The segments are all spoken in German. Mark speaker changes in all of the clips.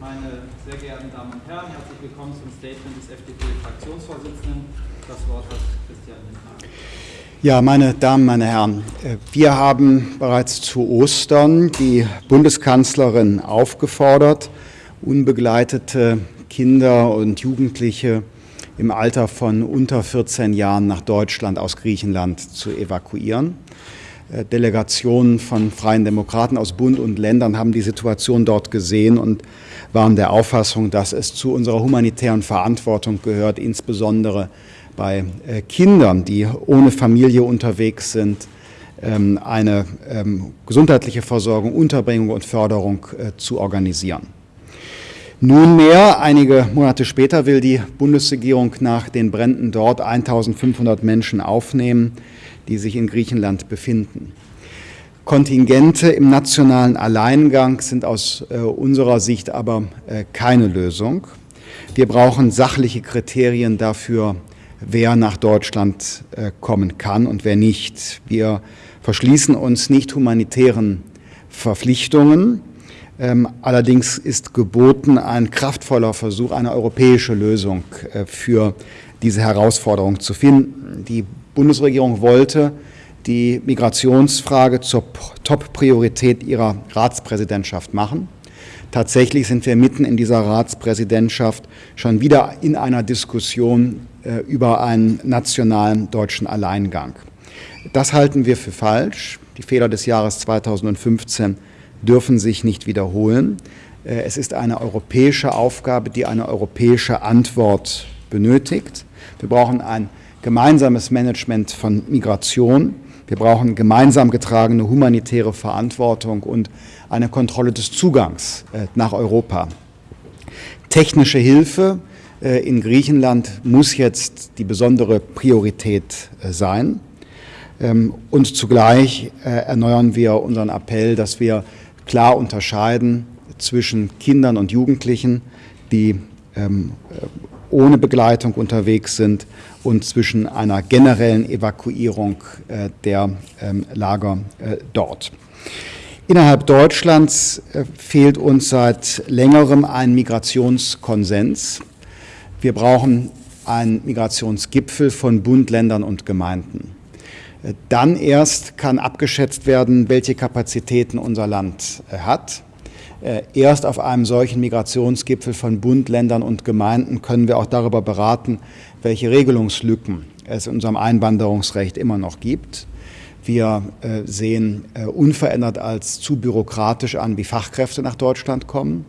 Speaker 1: Meine sehr geehrten Damen und Herren, herzlich willkommen zum Statement des FDP-Fraktionsvorsitzenden. Das Wort hat Christian Lindner.
Speaker 2: Ja, meine Damen, meine Herren, wir haben bereits zu Ostern die Bundeskanzlerin aufgefordert, unbegleitete Kinder und Jugendliche im Alter von unter 14 Jahren nach Deutschland aus Griechenland zu evakuieren. Äh, Delegationen von Freien Demokraten aus Bund und Ländern haben die Situation dort gesehen und waren der Auffassung, dass es zu unserer humanitären Verantwortung gehört, insbesondere bei äh, Kindern, die ohne Familie unterwegs sind, ähm, eine ähm, gesundheitliche Versorgung, Unterbringung und Förderung äh, zu organisieren. Nunmehr, einige Monate später, will die Bundesregierung nach den Bränden dort 1500 Menschen aufnehmen, die sich in Griechenland befinden. Kontingente im nationalen Alleingang sind aus äh, unserer Sicht aber äh, keine Lösung. Wir brauchen sachliche Kriterien dafür, wer nach Deutschland äh, kommen kann und wer nicht. Wir verschließen uns nicht humanitären Verpflichtungen. Ähm, allerdings ist geboten ein kraftvoller Versuch, eine europäische Lösung äh, für diese Herausforderung zu finden. Die Bundesregierung wollte die Migrationsfrage zur Top-Priorität ihrer Ratspräsidentschaft machen. Tatsächlich sind wir mitten in dieser Ratspräsidentschaft schon wieder in einer Diskussion äh, über einen nationalen deutschen Alleingang. Das halten wir für falsch. Die Fehler des Jahres 2015 dürfen sich nicht wiederholen. Äh, es ist eine europäische Aufgabe, die eine europäische Antwort benötigt. Wir brauchen ein gemeinsames Management von Migration. Wir brauchen gemeinsam getragene humanitäre Verantwortung und eine Kontrolle des Zugangs äh, nach Europa. Technische Hilfe äh, in Griechenland muss jetzt die besondere Priorität äh, sein. Ähm, und zugleich erneuern wir unseren Appell, dass wir klar unterscheiden zwischen Kindern und Jugendlichen, die ähm, ohne Begleitung unterwegs sind und zwischen einer generellen Evakuierung äh, der ähm, Lager äh, dort. Innerhalb Deutschlands äh, fehlt uns seit längerem ein Migrationskonsens. Wir brauchen einen Migrationsgipfel von Bund, Ländern und Gemeinden. Dann erst kann abgeschätzt werden, welche Kapazitäten unser Land hat. Äh, erst auf einem solchen Migrationsgipfel von Bund, Ländern und Gemeinden können wir auch darüber beraten, welche Regelungslücken es in unserem Einwanderungsrecht immer noch gibt. Wir äh, sehen äh, unverändert als zu bürokratisch an, wie Fachkräfte nach Deutschland kommen.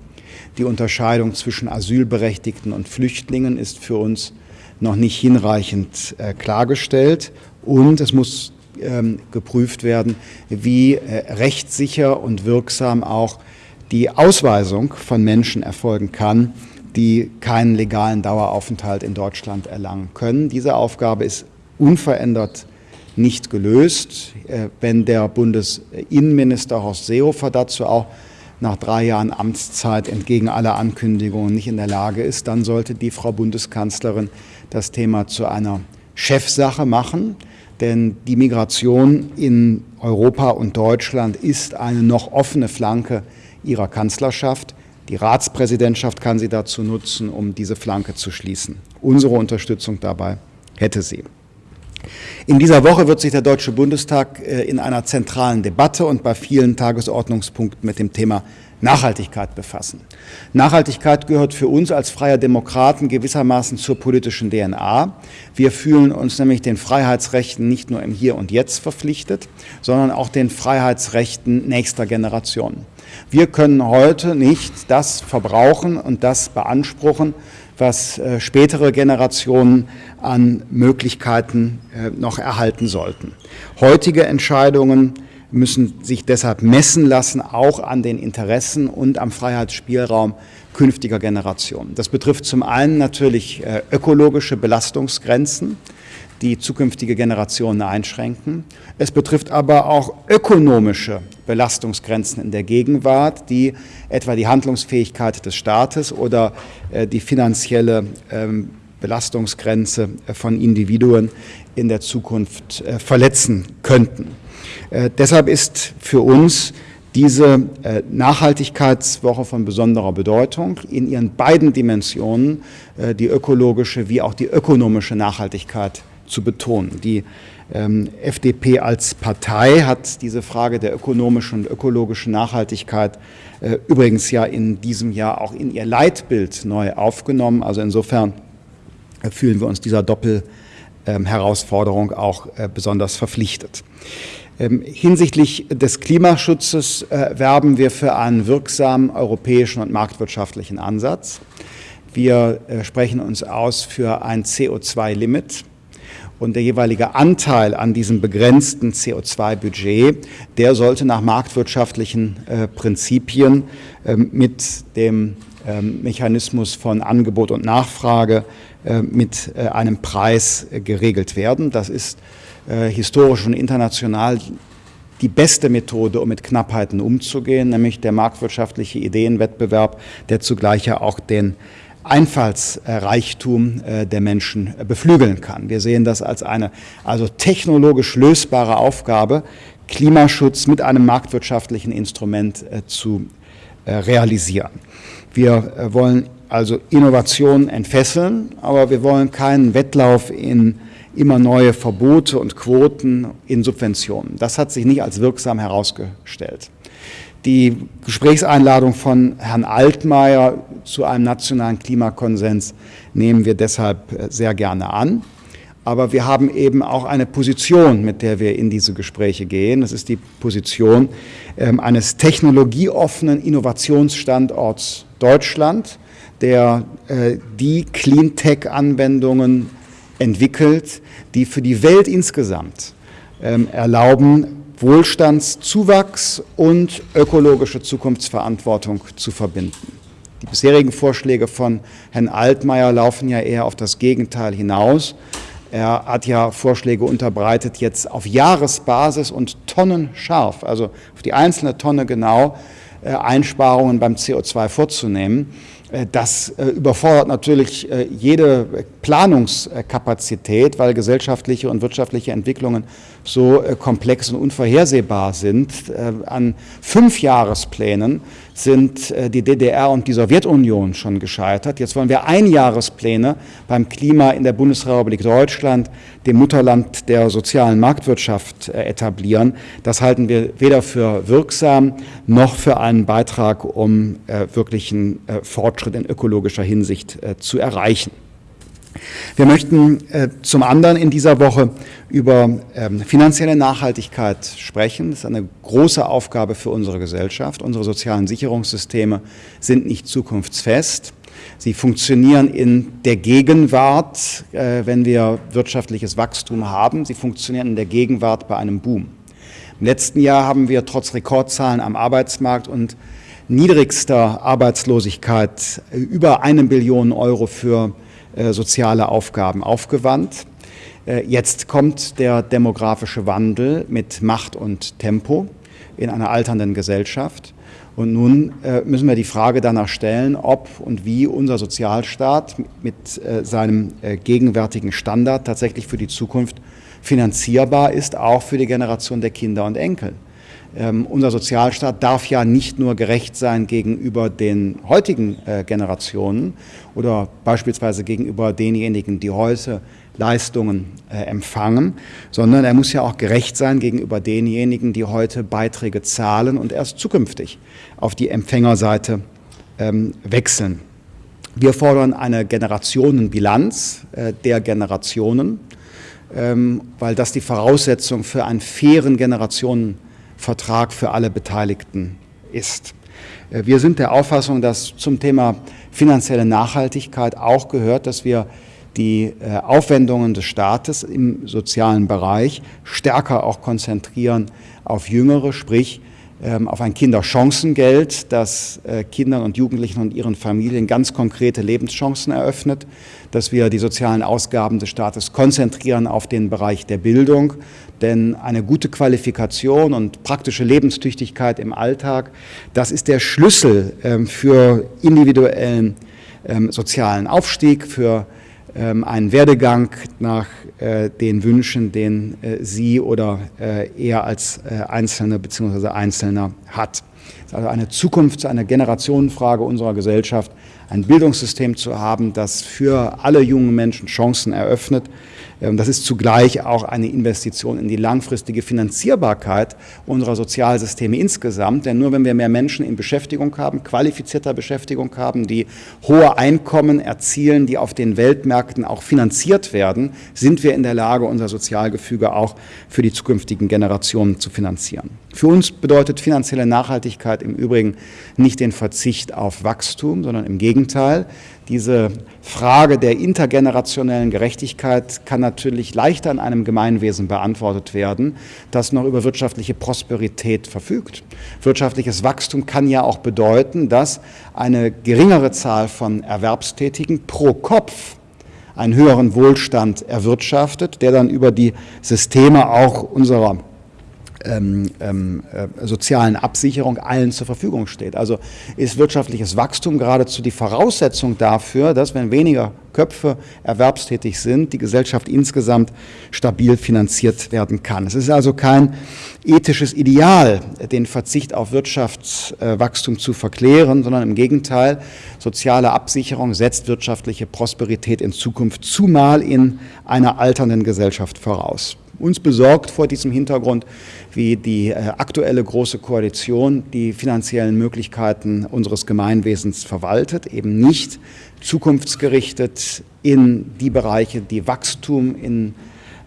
Speaker 2: Die Unterscheidung zwischen Asylberechtigten und Flüchtlingen ist für uns noch nicht hinreichend klargestellt. Und es muss ähm, geprüft werden, wie rechtssicher und wirksam auch die Ausweisung von Menschen erfolgen kann, die keinen legalen Daueraufenthalt in Deutschland erlangen können. Diese Aufgabe ist unverändert nicht gelöst. Äh, wenn der Bundesinnenminister Horst Seehofer dazu auch nach drei Jahren Amtszeit entgegen aller Ankündigungen nicht in der Lage ist, dann sollte die Frau Bundeskanzlerin das Thema zu einer Chefsache machen. Denn die Migration in Europa und Deutschland ist eine noch offene Flanke ihrer Kanzlerschaft. Die Ratspräsidentschaft kann sie dazu nutzen, um diese Flanke zu schließen. Unsere Unterstützung dabei hätte sie. In dieser Woche wird sich der Deutsche Bundestag äh, in einer zentralen Debatte und bei vielen Tagesordnungspunkten mit dem Thema Nachhaltigkeit befassen. Nachhaltigkeit gehört für uns als freie Demokraten gewissermaßen zur politischen DNA. Wir fühlen uns nämlich den Freiheitsrechten nicht nur im Hier und Jetzt verpflichtet, sondern auch den Freiheitsrechten nächster Generationen. Wir können heute nicht das verbrauchen und das beanspruchen, was äh, spätere Generationen an Möglichkeiten äh, noch erhalten sollten. Heutige Entscheidungen müssen sich deshalb messen lassen, auch an den Interessen und am Freiheitsspielraum künftiger Generationen. Das betrifft zum einen natürlich äh, ökologische Belastungsgrenzen, die zukünftige Generationen einschränken. Es betrifft aber auch ökonomische Belastungsgrenzen in der Gegenwart, die etwa die Handlungsfähigkeit des Staates oder äh, die finanzielle ähm, Belastungsgrenze äh, von Individuen in der Zukunft verletzen könnten. Äh, deshalb ist für uns diese äh, Nachhaltigkeitswoche von besonderer Bedeutung in ihren beiden Dimensionen, äh, die ökologische wie auch die ökonomische Nachhaltigkeit zu betonen. Die ähm, FDP als Partei hat diese Frage der ökonomischen und ökologischen Nachhaltigkeit äh, übrigens ja in diesem Jahr auch in ihr Leitbild neu aufgenommen. Also insofern äh, fühlen wir uns dieser Doppelherausforderung ähm, auch äh, besonders verpflichtet. Ähm, hinsichtlich des Klimaschutzes äh, werben wir für einen wirksamen europäischen und marktwirtschaftlichen Ansatz. Wir äh, sprechen uns aus für ein CO2-Limit und der jeweilige Anteil an diesem begrenzten CO2-Budget, der sollte nach marktwirtschaftlichen äh, Prinzipien äh, mit dem äh, Mechanismus von Angebot und Nachfrage äh, mit äh, einem Preis äh, geregelt werden. Das ist historisch und international die beste Methode, um mit Knappheiten umzugehen, nämlich der marktwirtschaftliche Ideenwettbewerb, der zugleich ja auch den Einfallsreichtum äh, der Menschen äh, beflügeln kann. Wir sehen das als eine also technologisch lösbare Aufgabe, Klimaschutz mit einem marktwirtschaftlichen Instrument äh, zu realisieren. Wir wollen also Innovationen entfesseln, aber wir wollen keinen Wettlauf in immer neue Verbote und Quoten in Subventionen. Das hat sich nicht als wirksam herausgestellt. Die Gesprächseinladung von Herrn Altmaier zu einem nationalen Klimakonsens nehmen wir deshalb äh, sehr gerne an. Aber wir haben eben auch eine Position, mit der wir in diese Gespräche gehen. Das ist die Position ähm, eines technologieoffenen Innovationsstandorts Deutschland, der äh, die Cleantech-Anwendungen entwickelt, die für die Welt insgesamt ähm, erlauben, Wohlstandszuwachs und ökologische Zukunftsverantwortung zu verbinden. Die bisherigen Vorschläge von Herrn Altmaier laufen ja eher auf das Gegenteil hinaus. Er hat ja Vorschläge unterbreitet, jetzt auf Jahresbasis und tonnenscharf, also auf die einzelne Tonne genau, äh, Einsparungen beim CO2 vorzunehmen. Äh, das äh, überfordert natürlich jede Planungskapazität, weil gesellschaftliche und wirtschaftliche Entwicklungen so komplex und unvorhersehbar sind. An fünf Jahresplänen sind äh, die DDR und die Sowjetunion schon gescheitert. Jetzt wollen wir Einjahrespläne beim Klima in der Bundesrepublik Deutschland, dem Mutterland der sozialen Marktwirtschaft, äh, etablieren. Das halten wir weder für wirksam noch für einen Beitrag, um äh, wirklichen Fortschritt in ökologischer Hinsicht zu erreichen. Wir möchten äh, zum anderen in dieser Woche über ähm, finanzielle Nachhaltigkeit sprechen. Das ist eine große Aufgabe für unsere Gesellschaft. Unsere sozialen Sicherungssysteme sind nicht zukunftsfest. Sie funktionieren in der Gegenwart, äh, wenn wir wirtschaftliches Wachstum haben. Sie funktionieren in der Gegenwart bei einem Boom. Im letzten Jahr haben wir trotz Rekordzahlen am Arbeitsmarkt und niedrigster Arbeitslosigkeit äh, über eine Billion Euro für soziale Aufgaben aufgewandt. Äh, jetzt kommt der demografische Wandel mit Macht und Tempo in einer alternden Gesellschaft. Und nun äh, müssen wir die Frage danach stellen, ob und wie unser Sozialstaat mit seinem gegenwärtigen Standard tatsächlich für die Zukunft finanzierbar ist, auch für die Generation der Kinder und Enkel. Ähm, unser Sozialstaat darf ja nicht nur gerecht sein gegenüber den heutigen äh, Generationen oder beispielsweise gegenüber denjenigen, die heute Leistungen äh, empfangen, sondern er muss ja auch gerecht sein gegenüber denjenigen, die heute Beiträge zahlen und erst zukünftig auf die Empfängerseite ähm, wechseln. Wir fordern eine Generationenbilanz äh, der Generationen, ähm, weil das die Voraussetzung für einen fairen Generationenbilanz Vertrag für alle Beteiligten ist. Äh, wir sind der Auffassung, dass zum Thema finanzielle Nachhaltigkeit auch gehört, dass wir die äh, Aufwendungen des Staates im sozialen Bereich stärker auch konzentrieren auf Jüngere, sprich auf ein Kinderchancengeld, das äh, Kindern und Jugendlichen und ihren Familien ganz konkrete Lebenschancen eröffnet, dass wir die sozialen Ausgaben des Staates konzentrieren auf den Bereich der Bildung, denn eine gute Qualifikation und praktische Lebenstüchtigkeit im Alltag, das ist der Schlüssel ähm, für individuellen ähm, sozialen Aufstieg, für ähm, einen Werdegang nach äh, den Wünschen, den äh, sie oder äh, er als Einzelne bzw. Einzelner hat. Es ist also eine Zukunft, eine Generationenfrage unserer Gesellschaft, ein Bildungssystem zu haben, das für alle jungen Menschen Chancen eröffnet, das ist zugleich auch eine Investition in die langfristige Finanzierbarkeit unserer Sozialsysteme insgesamt. Denn nur wenn wir mehr Menschen in Beschäftigung haben, qualifizierter Beschäftigung haben, die hohe Einkommen erzielen, die auf den Weltmärkten auch finanziert werden, sind wir in der Lage, unser Sozialgefüge auch für die zukünftigen Generationen zu finanzieren. Für uns bedeutet finanzielle Nachhaltigkeit im Übrigen nicht den Verzicht auf Wachstum, sondern im Gegenteil. Diese Frage der intergenerationellen Gerechtigkeit kann natürlich leichter in einem Gemeinwesen beantwortet werden, das noch über wirtschaftliche Prosperität verfügt. Wirtschaftliches Wachstum kann ja auch bedeuten, dass eine geringere Zahl von Erwerbstätigen pro Kopf einen höheren Wohlstand erwirtschaftet, der dann über die Systeme auch unserer ähm, ähm, äh, sozialen Absicherung allen zur Verfügung steht. Also ist wirtschaftliches Wachstum geradezu die Voraussetzung dafür, dass wenn weniger Köpfe erwerbstätig sind, die Gesellschaft insgesamt stabil finanziert werden kann. Es ist also kein ethisches Ideal, den Verzicht auf Wirtschaftswachstum zu verklären, sondern im Gegenteil, soziale Absicherung setzt wirtschaftliche Prosperität in Zukunft zumal in einer alternden Gesellschaft voraus uns besorgt vor diesem Hintergrund, wie die äh, aktuelle Große Koalition die finanziellen Möglichkeiten unseres Gemeinwesens verwaltet, eben nicht zukunftsgerichtet in die Bereiche, die Wachstum in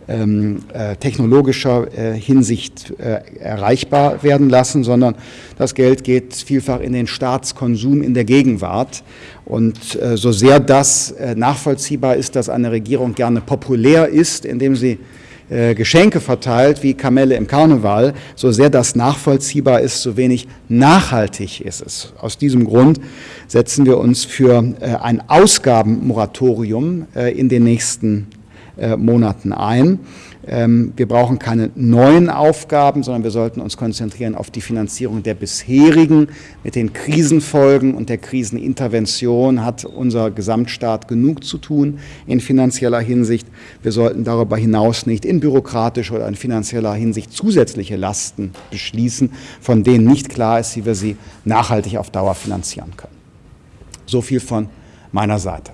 Speaker 2: ähm, äh, technologischer äh, Hinsicht erreichbar werden lassen, sondern das Geld geht vielfach in den Staatskonsum in der Gegenwart. Und so sehr das nachvollziehbar ist, dass eine Regierung gerne populär ist, indem sie äh, Geschenke verteilt wie Kamelle im Karneval, so sehr das nachvollziehbar ist, so wenig nachhaltig ist es. Aus diesem Grund setzen wir uns für äh, ein Ausgabenmoratorium äh, in den nächsten Monaten ein. Ähm, wir brauchen keine neuen Aufgaben, sondern wir sollten uns konzentrieren auf die Finanzierung der bisherigen. Mit den Krisenfolgen und der Krisenintervention hat unser Gesamtstaat genug zu tun in finanzieller Hinsicht. Wir sollten darüber hinaus nicht in bürokratischer oder in finanzieller Hinsicht zusätzliche Lasten beschließen, von denen nicht klar ist, wie wir sie nachhaltig auf Dauer finanzieren können. So viel von meiner Seite.